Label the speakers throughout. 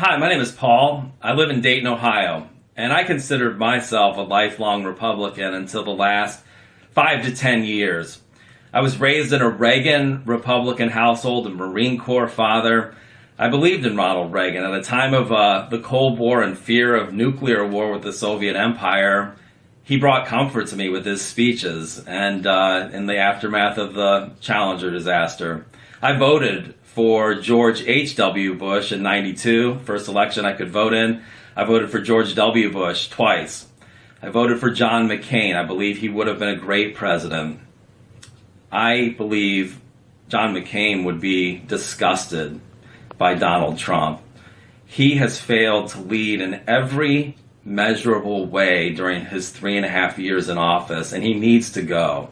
Speaker 1: Hi, my name is Paul. I live in Dayton, Ohio, and I considered myself a lifelong Republican until the last five to ten years. I was raised in a Reagan Republican household, a Marine Corps father. I believed in Ronald Reagan. At the time of uh, the Cold War and fear of nuclear war with the Soviet Empire, he brought comfort to me with his speeches and uh, in the aftermath of the Challenger disaster. I voted for George H.W. Bush in 92, first election I could vote in. I voted for George W. Bush twice. I voted for John McCain. I believe he would have been a great president. I believe John McCain would be disgusted by Donald Trump. He has failed to lead in every measurable way during his three and a half years in office, and he needs to go.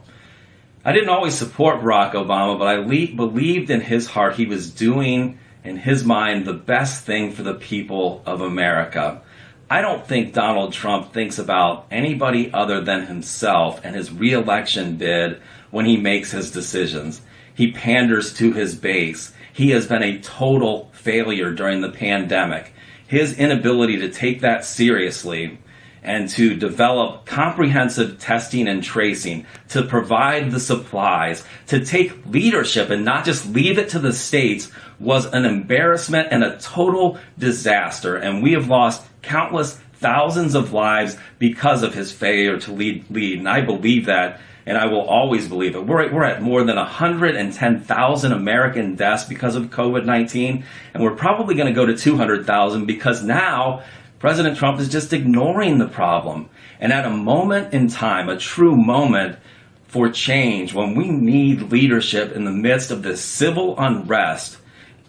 Speaker 1: I didn't always support Barack Obama, but I believed in his heart he was doing, in his mind, the best thing for the people of America. I don't think Donald Trump thinks about anybody other than himself and his reelection bid when he makes his decisions. He panders to his base. He has been a total failure during the pandemic. His inability to take that seriously and to develop comprehensive testing and tracing, to provide the supplies, to take leadership and not just leave it to the states was an embarrassment and a total disaster. And we have lost countless thousands of lives because of his failure to lead. lead. And I believe that, and I will always believe it. We're at, we're at more than 110,000 American deaths because of COVID 19, and we're probably going to go to 200,000 because now President Trump is just ignoring the problem. And at a moment in time, a true moment for change, when we need leadership in the midst of this civil unrest,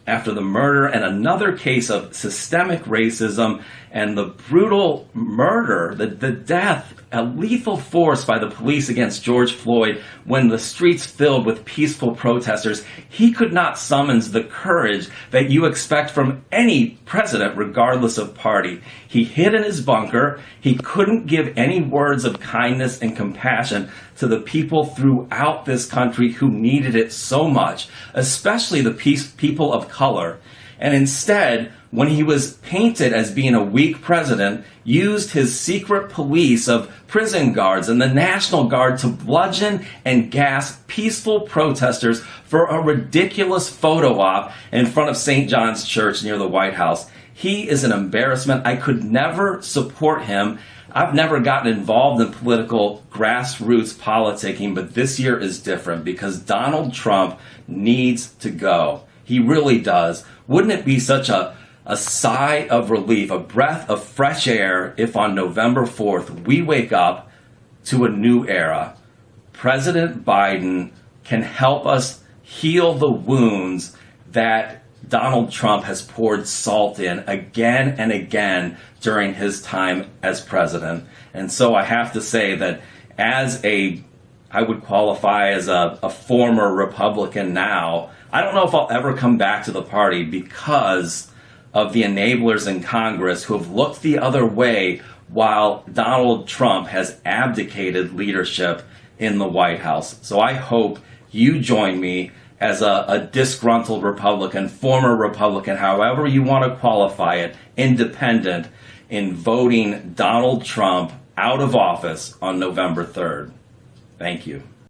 Speaker 1: after the murder and another case of systemic racism and the brutal murder, the, the death, a lethal force by the police against George Floyd when the streets filled with peaceful protesters, he could not summon the courage that you expect from any president, regardless of party. He hid in his bunker. He couldn't give any words of kindness and compassion to the people throughout this country who needed it so much, especially the peace, people of color. And instead, when he was painted as being a weak president, used his secret police of prison guards and the National Guard to bludgeon and gas peaceful protesters for a ridiculous photo op in front of St. John's Church near the White House. He is an embarrassment. I could never support him. I've never gotten involved in political grassroots politicking, but this year is different because Donald Trump needs to go. He really does. Wouldn't it be such a a sigh of relief, a breath of fresh air if on November 4th we wake up to a new era. President Biden can help us heal the wounds that Donald Trump has poured salt in again and again during his time as president. And so I have to say that as a, I would qualify as a, a former Republican now, I don't know if I'll ever come back to the party because of the enablers in Congress who have looked the other way while Donald Trump has abdicated leadership in the White House. So I hope you join me as a, a, disgruntled Republican, former Republican, however you want to qualify it, independent, in voting Donald Trump out of office on November 3rd. Thank you.